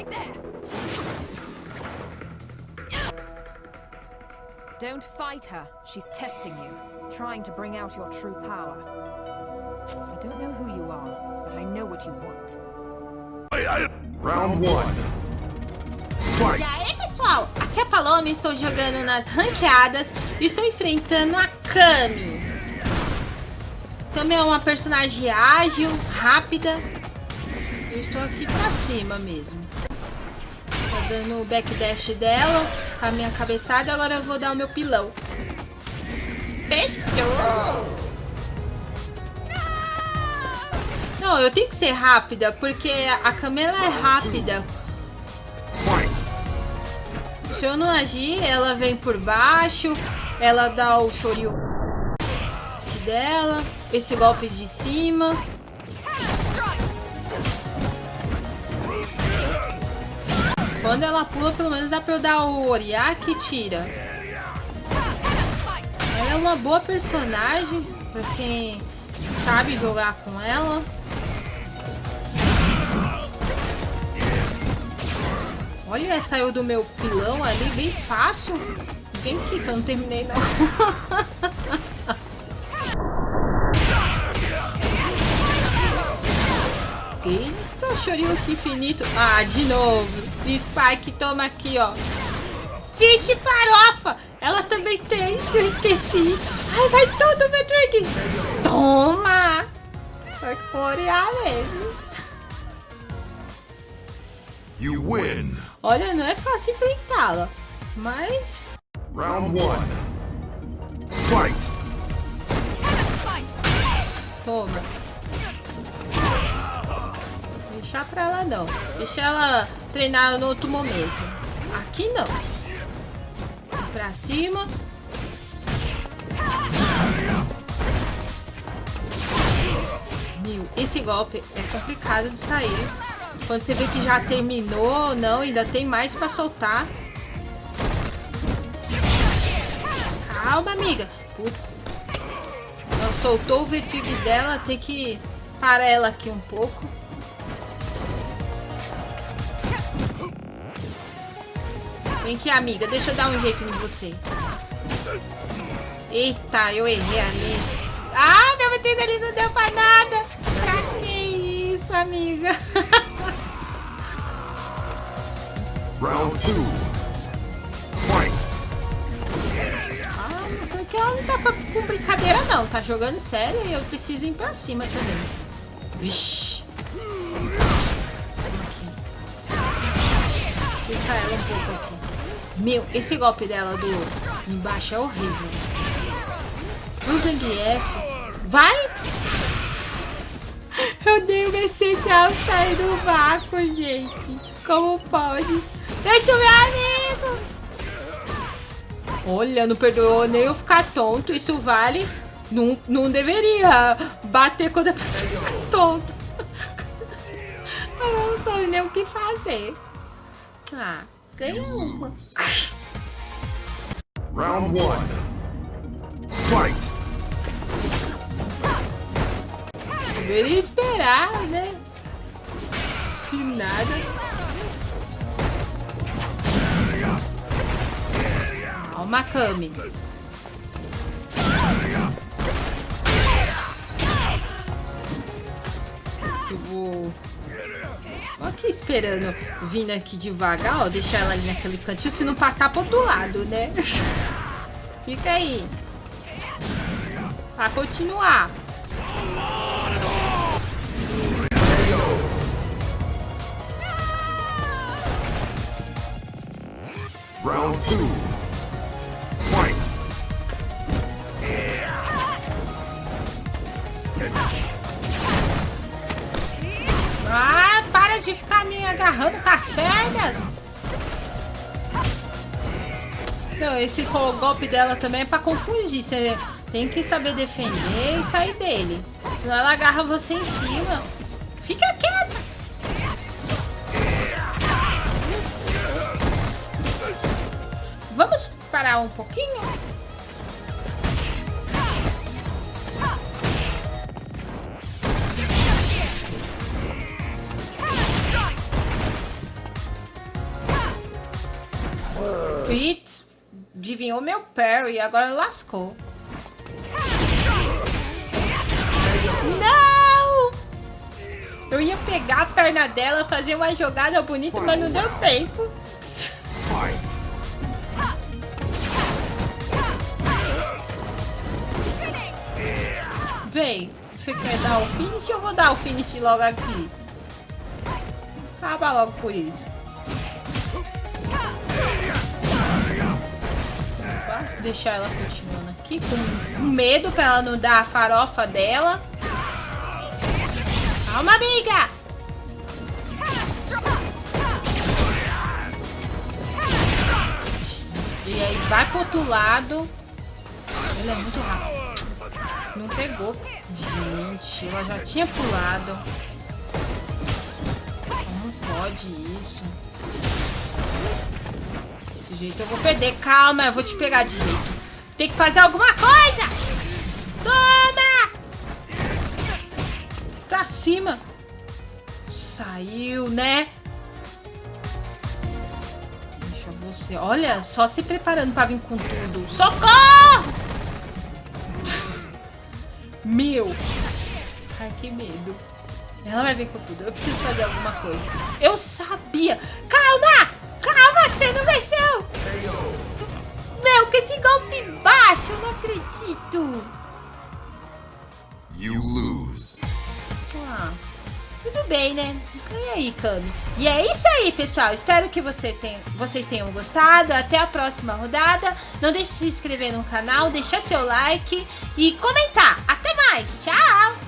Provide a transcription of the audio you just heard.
Right there. Don't fight her. She's testing you, trying to bring out your true power. I don't know who you are, but I know what you want. Round one. E aí, pessoal? Aqui é a Paloma, estou jogando nas ranqueadas e estou enfrentando a Kami. Kami é uma personagem ágil, rápida. Eu estou aqui pra cima mesmo. Dando o backdash dela com a minha cabeçada, agora eu vou dar o meu pilão. Fechou! Não, eu tenho que ser rápida, porque a Camila é rápida. Se eu não agir, ela vem por baixo, ela dá o chorio dela, esse golpe de cima. Quando ela pula, pelo menos dá pra eu dar o Oriak e tira. Ela é uma boa personagem, pra quem sabe jogar com ela. Olha, saiu do meu pilão ali bem fácil. Vem aqui que eu não terminei não. Eita, chorinho aqui infinito. Ah, de novo. Spike, toma aqui, ó. Fish farofa. Ela também tem, eu esqueci. Ai, vai tudo, Patrick. Toma. Vai florear mesmo. You win. Olha, não é fácil enfrentá-la. Mas... Round one. Fight. Toma. Deixar pra ela não. Deixa ela treinar no outro momento. Aqui não. Pra cima. Esse golpe é complicado de sair. Quando você vê que já terminou, não, ainda tem mais pra soltar. Calma, amiga. Putz. Ela soltou o vertigo dela, tem que parar ela aqui um pouco. Vem aqui, amiga. Deixa eu dar um jeito em você. Eita, eu errei ali. Ah, meu vertigo ali não deu pra nada. Pra que isso, amiga? Round two. Fight. Ah, que ela não tá com brincadeira não, tá jogando sério e eu preciso ir pra cima também. Vixe. Fica ela um pouco aqui. Meu, esse golpe dela do embaixo é horrível. O Zangief. Vai! Eu dei uma essencial sair do vácuo, gente. Como pode? Deixa o meu amigo! Olha, não perdoou nem eu ficar tonto. Isso vale. Não, não deveria bater quando a pessoa fica tonta. Eu não sei nem o que fazer. Ah, ganha uma. Round one. Fight. Deveria esperar, né? Que nada. Ó, o Makami. Eu vou esperando vindo aqui devagar, ó. Deixar ela ali naquele cantinho. Se não passar pro outro lado, né? Fica aí. Pra continuar. Round 2. De ficar me agarrando com as pernas. Não, esse golpe dela também é pra confundir. Você tem que saber defender e sair dele. Senão ela agarra você em cima. Fica quieta. Vamos parar um pouquinho? Vir o meu parry, agora lascou. Não! Eu ia pegar a perna dela, fazer uma jogada bonita, mas não deu tempo. Vem, você quer dar o finish? Eu vou dar o finish logo aqui. Acaba logo por isso. Deixar ela continuando aqui com medo pra ela não dar a farofa dela. Calma, amiga! E aí vai pro outro lado. Ele é muito rápido. Não pegou. Gente, ela já tinha pulado. Como pode isso? Desse jeito eu vou perder. Calma, eu vou te pegar de jeito. Tem que fazer alguma coisa! Toma! Pra cima. Saiu, né? Deixa você... Olha, só se preparando pra vir com tudo. Socorro! Meu! Ai, que medo. Ela vai vir com tudo. Eu preciso fazer alguma coisa. Eu sabia! Calma! Calma, que você não venceu! Que esse golpe baixo, eu não acredito! You lose. Ah, tudo bem, né? E aí, Kami? E é isso aí, pessoal. Espero que você tenha, vocês tenham gostado. Até a próxima rodada. Não deixe de se inscrever no canal, deixar seu like e comentar. Até mais. Tchau!